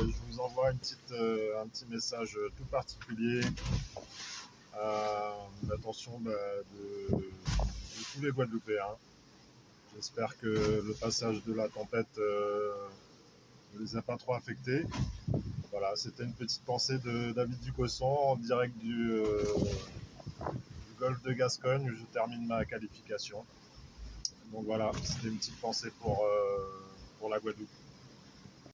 je vous envoie une petite, euh, un petit message euh, tout particulier euh, à l'attention bah, de, tous les Guadeloupéens. J'espère que le passage de la tempête ne les a pas trop affectés. Voilà, c'était une petite pensée de David Ducosson en direct du, golfe de Gascogne où je termine ma qualification. Donc voilà, c'était une petite pensée pour, pour la Guadeloupe.